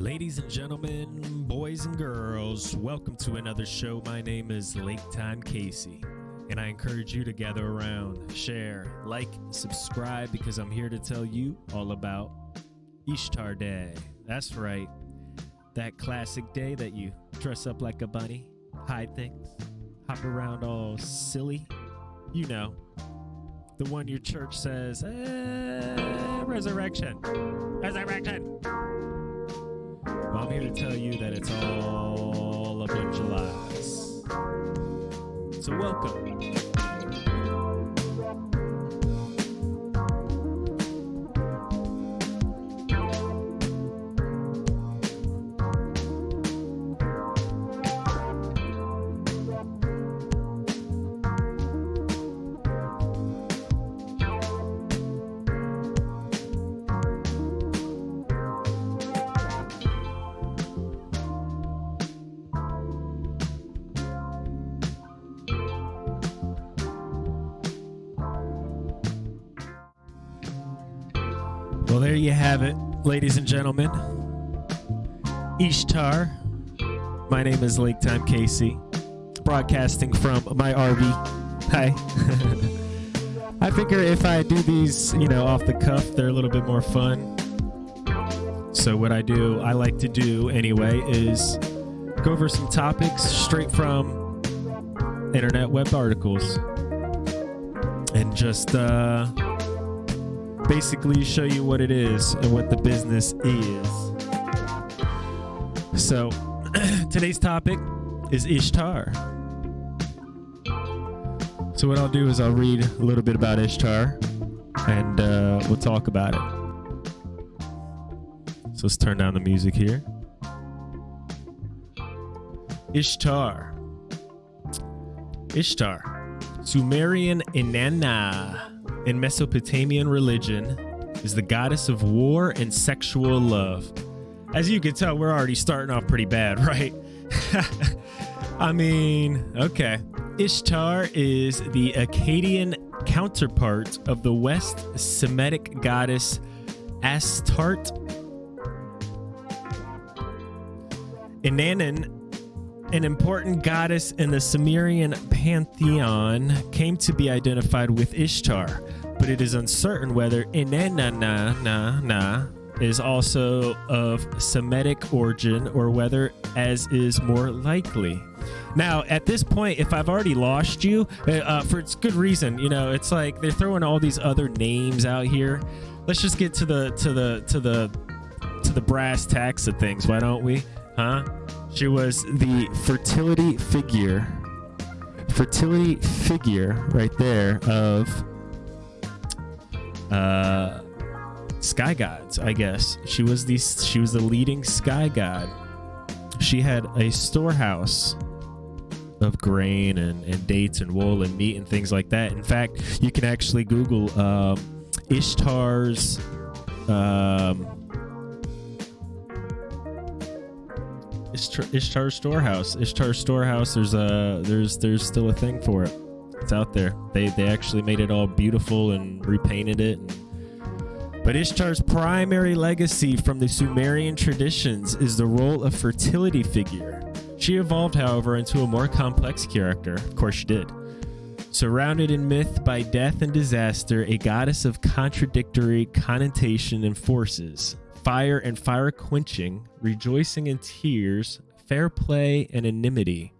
Ladies and gentlemen, boys and girls, welcome to another show. My name is Lake Time Casey, and I encourage you to gather around, share, like, subscribe, because I'm here to tell you all about Ishtar Day. That's right, that classic day that you dress up like a bunny, hide things, hop around all silly. You know, the one your church says, eh, resurrection, resurrection. I'm here to tell you that it's all a bunch of lies. So, welcome. Well, there you have it, ladies and gentlemen. Ishtar. My name is Lake Time Casey, broadcasting from my RV. Hi. I figure if I do these, you know, off the cuff, they're a little bit more fun. So, what I do, I like to do anyway, is go over some topics straight from internet web articles and just, uh, basically show you what it is and what the business is. So, today's topic is Ishtar. So, what I'll do is I'll read a little bit about Ishtar and uh, we'll talk about it. So, let's turn down the music here. Ishtar. Ishtar. Sumerian Inanna in Mesopotamian religion is the goddess of war and sexual love. As you can tell, we're already starting off pretty bad, right? I mean, okay. Ishtar is the Akkadian counterpart of the West Semitic goddess Astarte. Inanna an important goddess in the Sumerian pantheon came to be identified with Ishtar, but it is uncertain whether Inanna is also of Semitic origin or whether as is more likely. Now, at this point, if I've already lost you, uh, for it's good reason, you know, it's like they're throwing all these other names out here. Let's just get to the to the to the to the brass tacks of things, why don't we? Huh? She was the fertility figure, fertility figure right there of uh, sky gods. I guess she was the she was the leading sky god. She had a storehouse of grain and, and dates and wool and meat and things like that. In fact, you can actually Google um, Ishtar's um, Ishtar, Storehouse. Ishtar Storehouse. There's a there's there's still a thing for it. It's out there. They they actually made it all beautiful and repainted it. but Ishtar's primary legacy from the Sumerian traditions is the role of fertility figure. She evolved, however, into a more complex character. Of course, she did. Surrounded in myth by death and disaster, a goddess of contradictory connotation and forces fire and fire quenching, rejoicing and tears, fair play and enmity.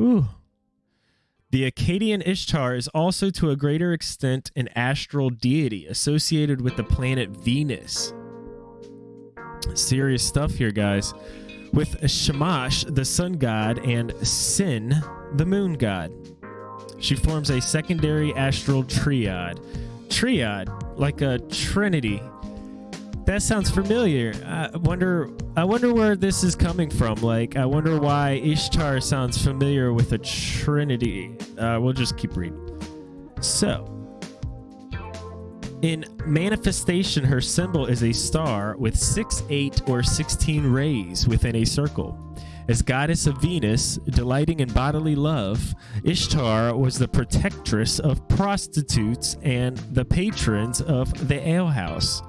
Ooh. The Akkadian Ishtar is also to a greater extent an astral deity associated with the planet Venus. Serious stuff here, guys. With Shamash, the sun god, and Sin, the moon god. She forms a secondary astral triad. Triad, like a trinity that sounds familiar. I wonder I wonder where this is coming from. Like I wonder why Ishtar sounds familiar with a trinity. Uh, we'll just keep reading. So, in manifestation, her symbol is a star with 6, 8, or 16 rays within a circle. As goddess of Venus, delighting in bodily love, Ishtar was the protectress of prostitutes and the patrons of the alehouse.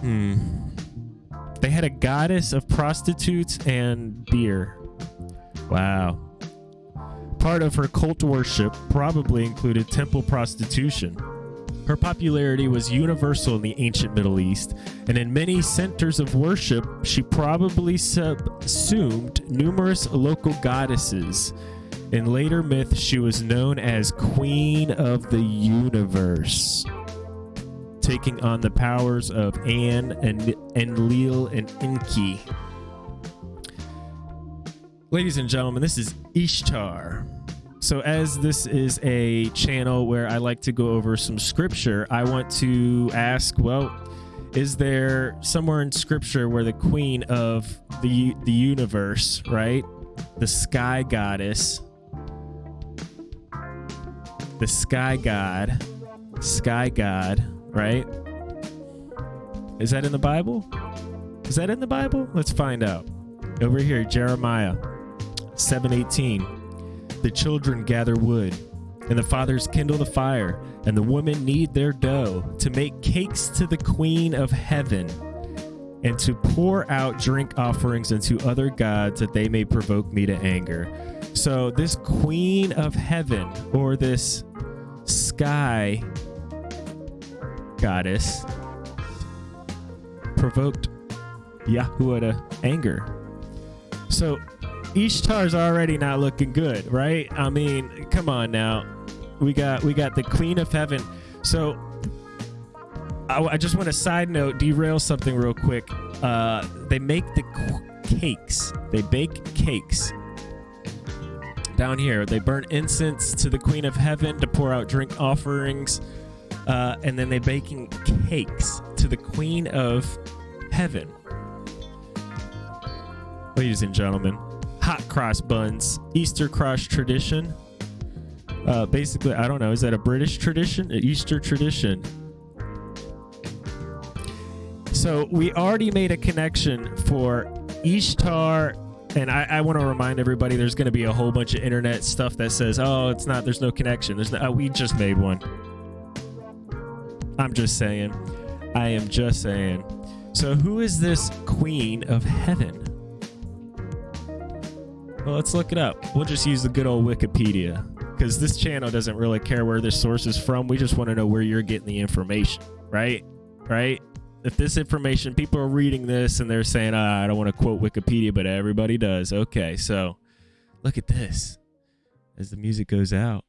Hmm. They had a goddess of prostitutes and beer. Wow. Part of her cult worship probably included temple prostitution. Her popularity was universal in the ancient Middle East, and in many centers of worship, she probably subsumed numerous local goddesses. In later myth, she was known as Queen of the Universe, taking on the powers of An and Enlil and Enki. Ladies and gentlemen, this is Ishtar. So, as this is a channel where I like to go over some scripture, I want to ask well, is there somewhere in scripture where the queen of the, the universe, right? The sky goddess, the sky god, sky god, right? Is that in the Bible? Is that in the Bible? Let's find out. Over here, Jeremiah 718 the children gather wood, and the fathers kindle the fire, and the women knead their dough to make cakes to the queen of heaven, and to pour out drink offerings unto other gods that they may provoke me to anger. So, this queen of heaven, or this sky goddess, provoked Yahuwah to anger. So, Ishtar's already not looking good, right? I mean, come on now. We got we got the Queen of Heaven. So I, I just want to side note, derail something real quick. Uh, they make the cakes. They bake cakes. Down here, they burn incense to the Queen of Heaven to pour out drink offerings, uh, and then they baking cakes to the Queen of Heaven. Ladies and gentlemen, hot cross buns, Easter cross tradition. Uh, basically, I don't know. Is that a British tradition? An Easter tradition? So we already made a connection for Ishtar. And I, I want to remind everybody there's going to be a whole bunch of internet stuff that says, oh, it's not, there's no connection. There's no, oh, we just made one. I'm just saying. I am just saying. So who is this queen of heaven? Well, let's look it up. We'll just use the good old Wikipedia because this channel doesn't really care where this source is from. We just want to know where you're getting the information, right? Right? If this information, people are reading this and they're saying, ah, I don't want to quote Wikipedia, but everybody does. Okay, so look at this. As the music goes out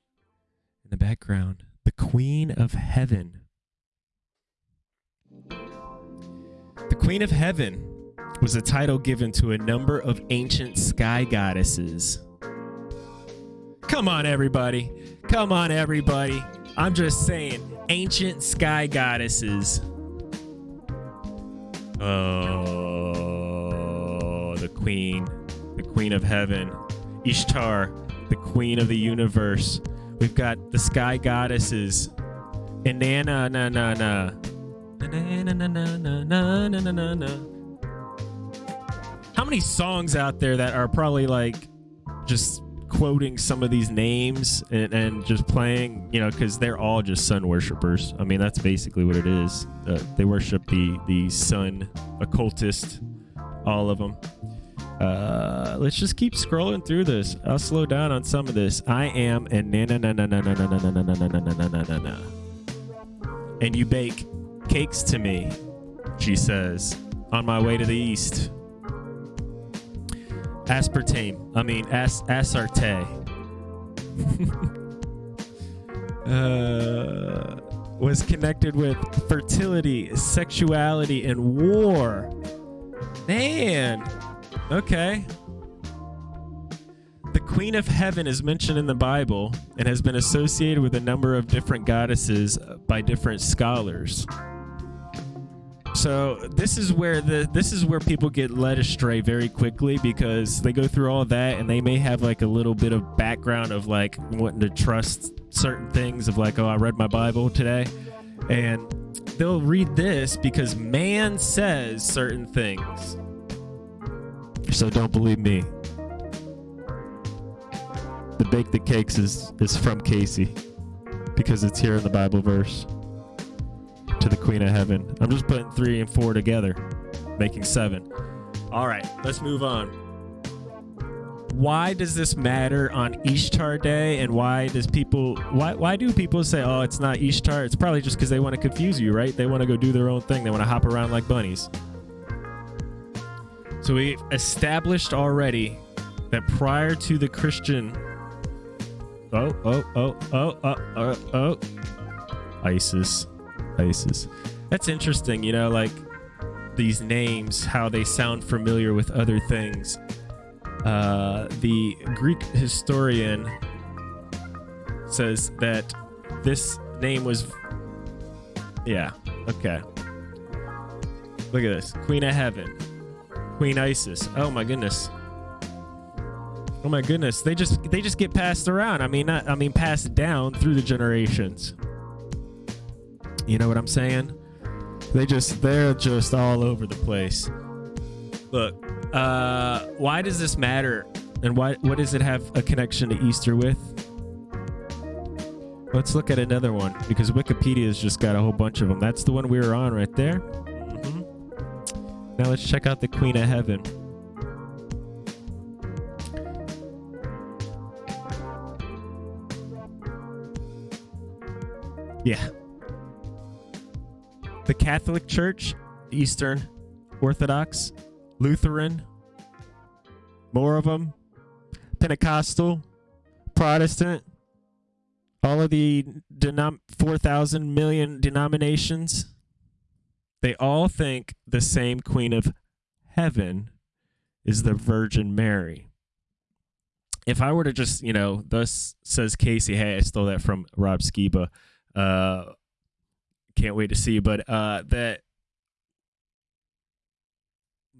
in the background, the Queen of Heaven. The Queen of Heaven was a title given to a number of ancient sky goddesses. Come on, everybody. Come on, everybody. I'm just saying, ancient sky goddesses. Oh, the queen, the queen of heaven, Ishtar, the queen of the universe. We've got the sky goddesses. And na na na na na. Na na na na na na na na na how many songs out there that are probably like just quoting some of these names and, and just playing, you know, because they're all just sun worshippers. I mean, that's basically what it is. Uh, they worship the the sun occultist, all of them. Uh, let's just keep scrolling through this. I'll slow down on some of this. I am and na na na na na na na na na na na na na na na na. And you bake cakes to me, she says, on my way to the east aspartame. I mean, as asarte. uh, was connected with fertility, sexuality, and war. Man, okay. The Queen of Heaven is mentioned in the Bible and has been associated with a number of different goddesses by different scholars. So this is where the this is where people get led astray very quickly because they go through all that and they may have like a little bit of background of like wanting to trust certain things of like oh I read my Bible today and they'll read this because man says certain things. So don't believe me. The bake the cakes is is from Casey because it's here in the Bible verse to the Queen of Heaven. I'm just putting three and four together. making seven. All right, let's move on. Why does this matter on Ishtar Day, and why does people why why do people say, "Oh, it's not Ishtar"? It's probably just because they want to confuse you, right? They want to go do their own thing. They want to hop around like bunnies. So we established already that prior to the Christian, oh oh oh oh oh oh, oh. ISIS, ISIS. That's interesting, you know, like these names, how they sound familiar with other things. Uh, the Greek historian says that this name was. Yeah, okay. Look at this Queen of Heaven, Queen Isis. Oh my goodness. Oh my goodness, they just they just get passed around. I mean, not I mean passed down through the generations. You know what I'm saying? They just they're just all over the place. Look, uh, why does this matter? And why what does it have a connection to Easter with? Let's look at another one because Wikipedia's just got a whole bunch of them. That's the one we were on right there. Mm-hmm. Now let's check out the Queen of Heaven. Yeah. The Catholic Church, Eastern Orthodox, Lutheran, more of them, Pentecostal, Protestant, all of the denom- 4,000 million denominations, they all think the same Queen of Heaven is the Virgin Mary. If I were to just, you know, thus says Casey, hey, I stole that from Rob Skiba. Uh, can't wait to see, but uh, that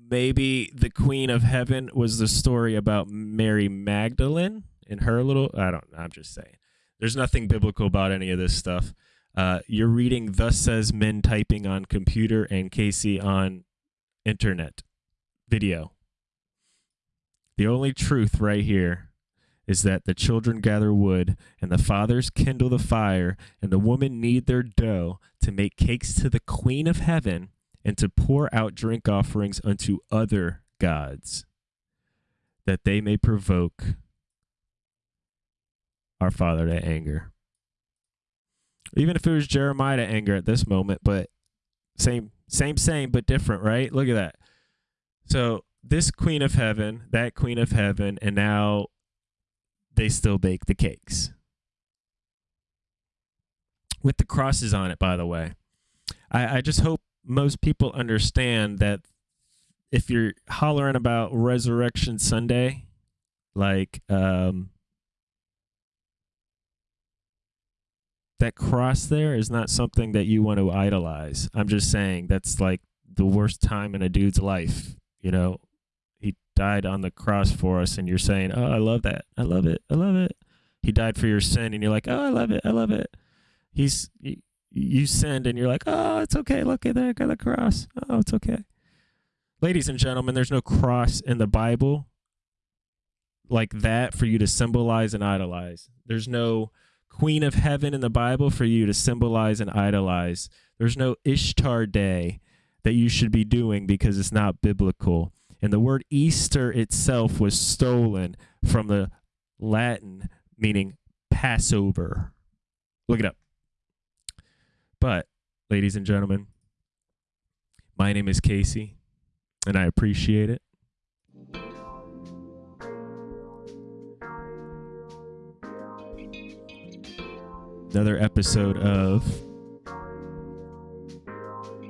maybe the Queen of Heaven was the story about Mary Magdalene and her little. I don't. Know, I'm just saying. There's nothing biblical about any of this stuff. Uh, you're reading "Thus says men typing on computer" and Casey on internet video. The only truth right here is that the children gather wood, and the fathers kindle the fire, and the women knead their dough to make cakes to the Queen of Heaven, and to pour out drink offerings unto other gods, that they may provoke our Father to anger. Even if it was Jeremiah to anger at this moment, but same, same, same, but different, right? Look at that. So this Queen of Heaven, that Queen of Heaven, and now they still bake the cakes. With the crosses on it, by the way. I, I just hope most people understand that if you're hollering about Resurrection Sunday, like um, that cross there is not something that you want to idolize. I'm just saying that's like the worst time in a dude's life. You know, died on the cross for us and you're saying, "Oh, I love that. I love it. I love it." He died for your sin and you're like, "Oh, I love it. I love it." He's you, sinned and you're like, "Oh, it's okay. Look at that. Got the cross. Oh, it's okay." Ladies and gentlemen, there's no cross in the Bible like that for you to symbolize and idolize. There's no Queen of Heaven in the Bible for you to symbolize and idolize. There's no Ishtar Day that you should be doing because it's not biblical. And the word Easter itself was stolen from the Latin meaning Passover. Look it up. But, ladies and gentlemen, my name is Casey, and I appreciate it. Another episode of.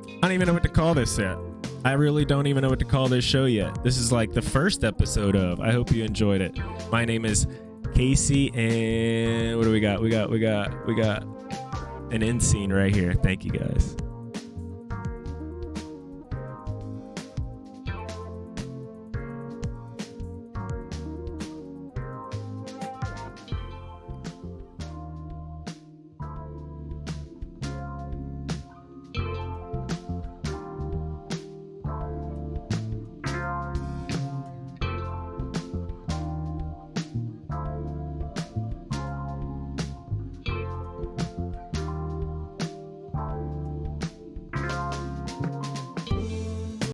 I don't even know what to call this yet. I really don't even know what to call this show yet. This is like the first episode of. I hope you enjoyed it. My name is Casey, and what do we got? We got, we got, we got an end scene right here. Thank you guys.